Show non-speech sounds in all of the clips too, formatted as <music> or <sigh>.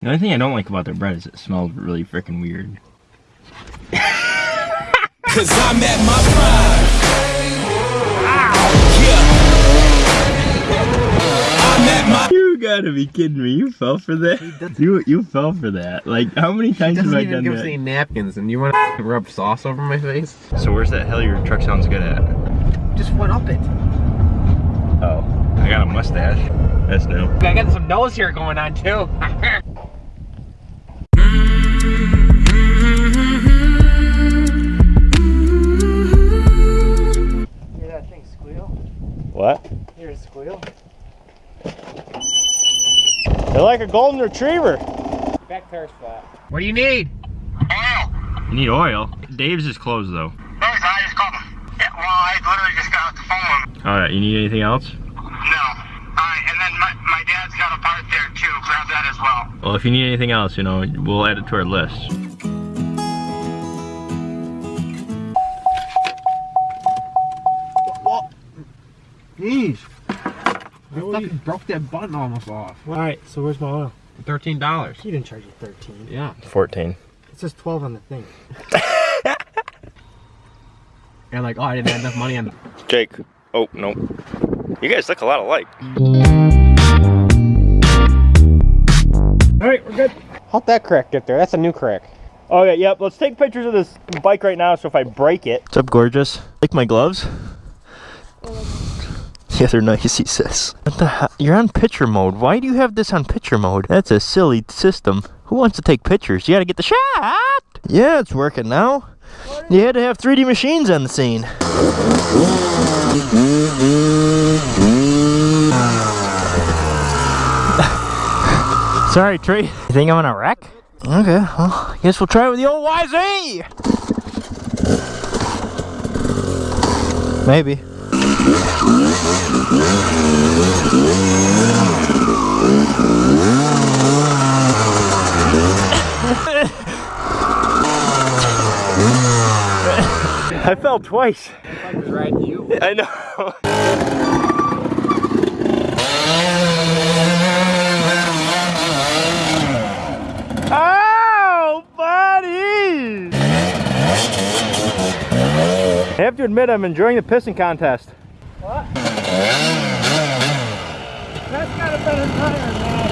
The only thing I don't like about their bread is it smells really freaking weird. Cause I'm at my prime. Yeah. I'm at my You gotta be kidding me! You fell for that. You you fell for that. Like how many times have Doesn't I even done give us that? any napkins, and you want to <laughs> rub sauce over my face? So where's that hell your truck sounds good at? Just went up it. Oh, I got a mustache. That's new. I got some nose hair going on too. <laughs> What? Hear it squeal? They're like a golden retriever. Back tire's flat. what do you need? Oil. You need oil. Dave's is closed though. I just called him. Yeah, well, I literally just got off the phone with him. All right. You need anything else? No. Alright, and then my, my dad's got a part there too. Grab that as well. Well, if you need anything else, you know, we'll add it to our list. Jeez. I fucking broke that button almost off. Alright, so where's my oil? Thirteen dollars. He didn't charge you 13. Yeah. 14. It says 12 on the thing. <laughs> And like, oh, I didn't have enough money on. Jake. Oh, no. You guys look a lot alike. Alright, we're good. How'd that crack get there? That's a new crack. Okay, yep. Let's take pictures of this bike right now. So if I break it. What's up, gorgeous? Like my gloves? Yeah, they're nice, he says. What the hell? You're on picture mode. Why do you have this on picture mode? That's a silly system. Who wants to take pictures? You gotta get the shot! Yeah, it's working now. You had to have 3D machines on the scene. <laughs> Sorry, Tree. You think I'm gonna wreck? Okay, well, guess we'll try it with the old YZ! Maybe. I fell twice. I was riding you. I know. Oh! I have to admit, I'm enjoying the pissing contest. That's got a better tire, man.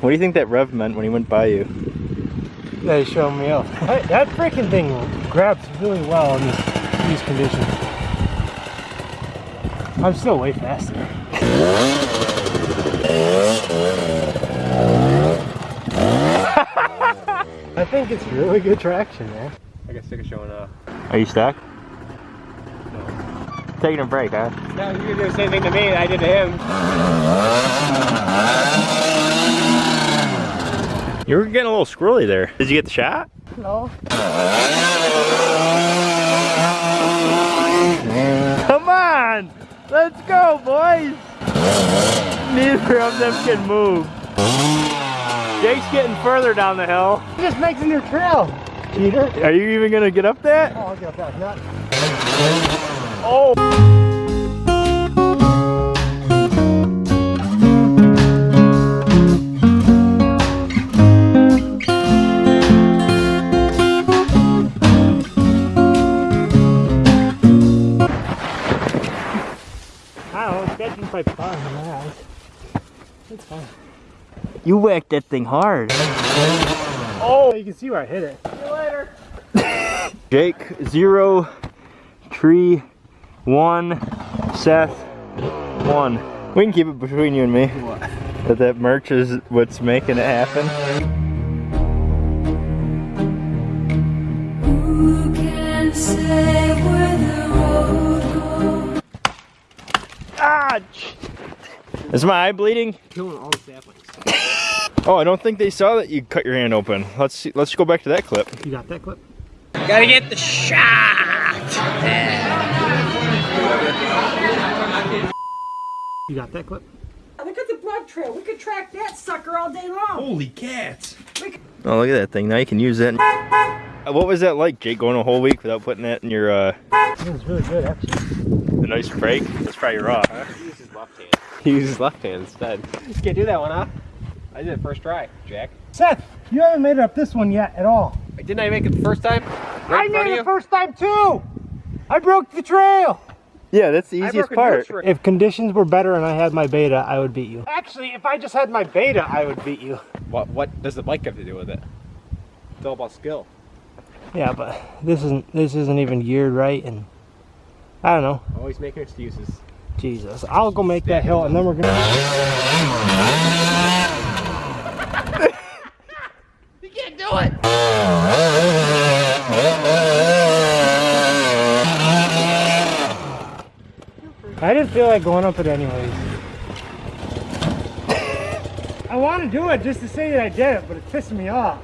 What do you think that rev meant when he went by you? They showed me up. <laughs> That, that freaking thing grabs really well in these, these conditions. I'm still way faster. Think it's really good traction, man. I got sick of showing off. Are you stuck? No. Taking a break, huh? No, you do the same thing to me that I did to him. You were getting a little squirrely there. Did you get the shot? No. Come on! Let's go, boys! Neither of them can move. Jake's getting further down the hill. It just makes a new trail, cheater. Are you even gonna get up that? Oh, I'll get that nut. Oh! I don't know, it's catching by far in my eyes. It's fine. You whacked that thing hard. Oh, you can see where I hit it. See you later. <laughs> Jake, zero, tree, one, Seth, one. We can keep it between you and me. That that merch is what's making it happen. Who can say where the road goes? Ah! Sh- Is my eye bleeding? Killing all the saplings. Oh, I don't think they saw that you cut your hand open. Let's see, let's go back to that clip. You got that clip? Gotta get the shot. You got that clip? Look at the blood trail. We could track that sucker all day long. Holy cats. Oh, look at that thing. Now you can use that. what was that like, Jake? Going a whole week without putting that in your uh, It was really good, actually. the nice break? That's probably raw. Huh? <laughs> He used his left hand. He used his left hand instead. You can't do that one, huh? I did it first try, Jack. Seth, you haven't made it up this one yet at all. Didn't I make it the first time? Right I in made it the first time too. I broke the trail. Yeah, that's the easiest part. If conditions were better and I had my beta, I would beat you. Actually, if I just had my beta, I would beat you. What, what does the bike have to do with it? It's all about skill. Yeah, but this isn't this isn't even geared right, and I don't know. Always making excuses. Jesus, I'll go make that hill, and then we're gonna. <laughs> you can't Do it! I didn't feel like going up it anyways. I want to do it just to say that I did it, but it's pissing me off.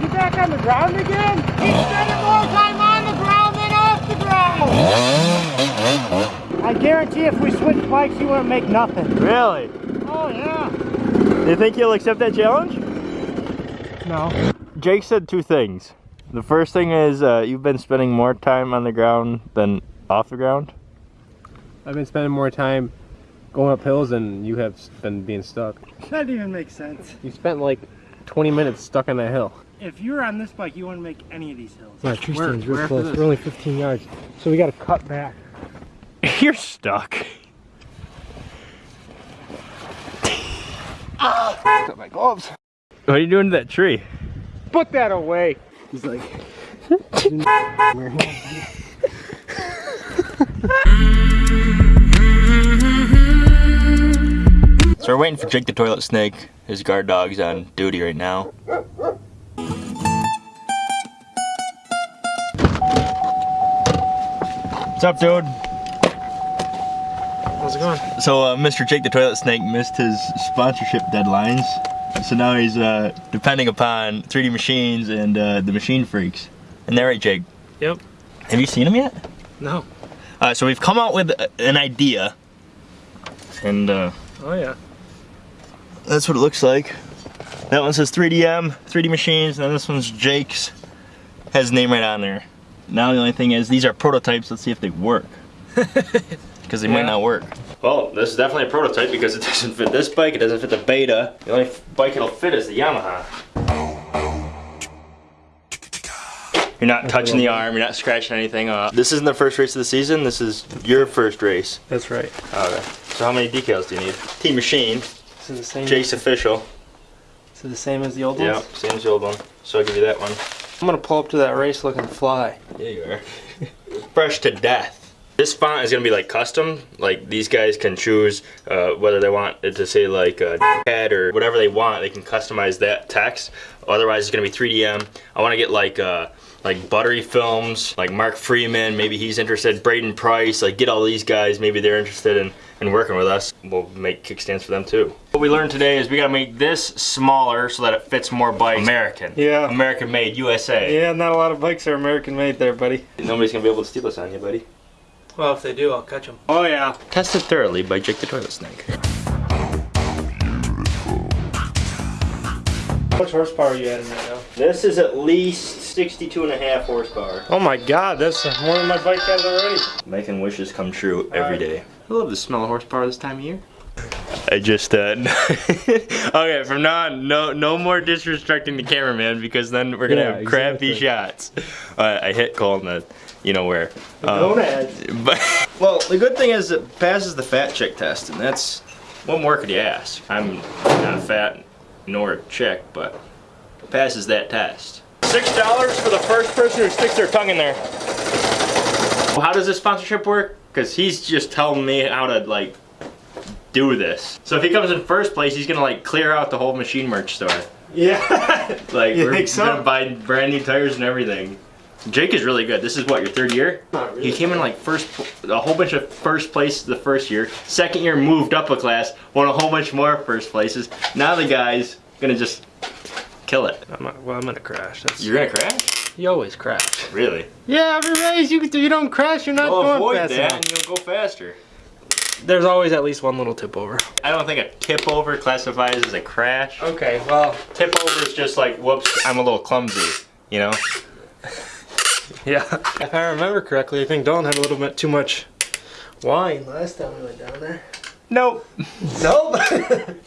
You back on the ground again? He's spending more time on the ground than off the ground! I guarantee if we switch bikes, he wouldn't make nothing. Really? Oh, yeah. Do you think he'll accept that challenge? No. Jake said two things. The first thing is uh, you've been spending more time on the ground than off the ground. I've been spending more time going up hills than you have been being stuck. That didn't even make sense. You spent like 20 minutes stuck on that hill. If you were on this bike, you wouldn't make any of these hills. Yeah, tree stand's real close. We're only 15 yards, so we got to cut back. <laughs> You're stuck. Got my gloves. What are you doing to that tree? Put that away. He's like, So we're waiting for Jake the toilet snake. His guard dog's on duty right now. What's up, dude? How's it going? So, uh, Mr. Jake the Toilet Snake missed his sponsorship deadlines. So now he's uh, depending upon 3D Machines and uh, the Machine Freaks. And they're right, Jake? Yep. Have you seen them yet? No. Uh, so we've come out with an idea. And uh, Oh yeah. that's what it looks like. That one says 3DM, 3D Machines, and then this one's Jake's. Has his name right on there. Now the only thing is, these are prototypes. Let's see if they work. <laughs> Because they might not work. Well, this is definitely a prototype because it <laughs> doesn't fit this bike. It doesn't fit the Beta. The only bike it'll fit is the Yamaha. You're not touching the arm. You're not scratching anything off. This isn't the first race of the season. This is your first race. That's right. Okay. So how many decals do you need? Team Machine, This is the same. Jake's official. This is the same as the old one? Yeah, same as the old one. So I'll give you that one. I'm gonna pull up to that race looking fly. Yeah, you are. <laughs> Fresh to death. This font is gonna be like custom. Like these guys can choose uh, whether they want it to say like uh, head or whatever they want. They can customize that text. Otherwise, it's gonna be 3DM. I want to get like uh, like Buttery Films, like Mark Freeman. Maybe he's interested. Braden Price. Like get all these guys. Maybe they're interested in in working with us. We'll make kickstands for them too. What we learned today is we gotta make this smaller so that it fits more bikes. American. Yeah. American made USA. Yeah, not a lot of bikes are American made there, buddy. Nobody's gonna be able to steal this on you, buddy. Well, if they do, I'll catch them. Oh yeah. Tested thoroughly by Jake the Toilet Snake. How much horsepower are you adding right now? This is at least 62 and a half horsepower. Oh my god, that's more than my bike has already. Making wishes come true every day. I love the smell of horsepower this time of year. I just uh <laughs> Okay, from now on, no no more disrespecting the cameraman because then we're gonna Yeah, have crappy exactly. shots. Uh, I hit Cole in the you know where. Um, Gonads. <laughs> But well, the good thing is it passes the fat chick test, and that's what more could you ask? I'm not fat nor a chick, but it passes that test. Six dollars for the first person who sticks their tongue in there. Well, how does this sponsorship work? Because he's just telling me how to like do this. So if he comes in first place, he's gonna like clear out the whole machine merch store. Yeah. <laughs> Like <laughs> You we're think so? gonna buy brand new tires and everything. Jake is really good. This is what your third year. Not really. He came in like first, a whole bunch of first place the first year. Second year moved up a class, won a whole bunch more first places. Now the guy's gonna just kill it. I'm not, well, I'm gonna crash. That's, You're gonna crash? you always crash. Really? Yeah, every race you you don't crash, you're not Well, going avoid fast that enough. and you'll go faster. There's always at least one little tip over. I don't think a tip over classifies as a crash. Okay, well, Tip over is just like, whoops, I'm a little clumsy, you know? <laughs> yeah. If I remember correctly, I think Dalton had a little bit too much wine last time we went down there. Nope. Nope. <laughs>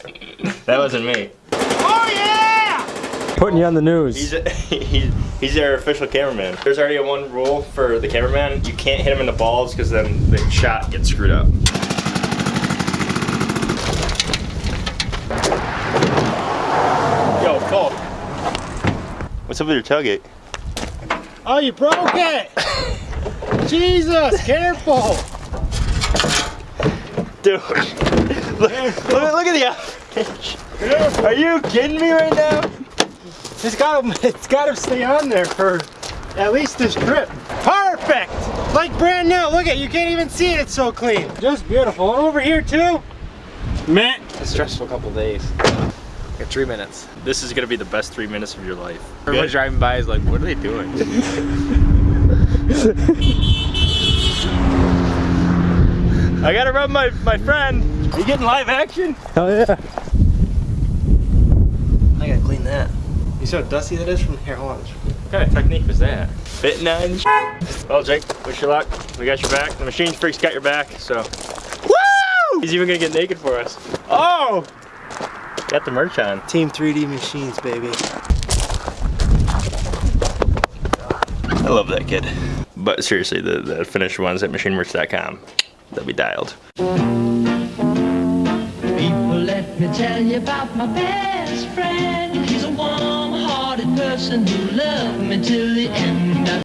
That wasn't me. Oh yeah! Putting you on the news. He's, <laughs> he's, he's their official cameraman. There's already a one rule for the cameraman. You can't hit him in the balls because then the shot gets screwed up. Yo, Cole. What's up with your tailgate? Oh, you broke it! Jesus, careful! Dude, look, <laughs> look, look at the outrage. Are you kidding me right now? It's gotta, it's gotta stay on there for at least this trip. Perfect! Like brand new. Look at you can't even see it. It's so clean. Just beautiful. And over here too. Man, A stressful couple days. Got three minutes. This is gonna be the best three minutes of your life. Everyone driving by is like, what are they doing? <laughs> I gotta rub my, my friend. Are You getting live action? Oh yeah. I gotta clean that. You see how dusty that is from here? Hold on. What kind of technique was that? Fitting on. Well, Jake, wish you luck. We got your back. The machine freak's got your back, so. Woo! He's even gonna get naked for us. Oh! Got the merch on. Team 3D machines, baby. I love that kid. But seriously, the, the finished ones at machinemerch.com. They'll be dialed. People, let me tell you about my best friend. He's a warm-hearted person who loved me till the end.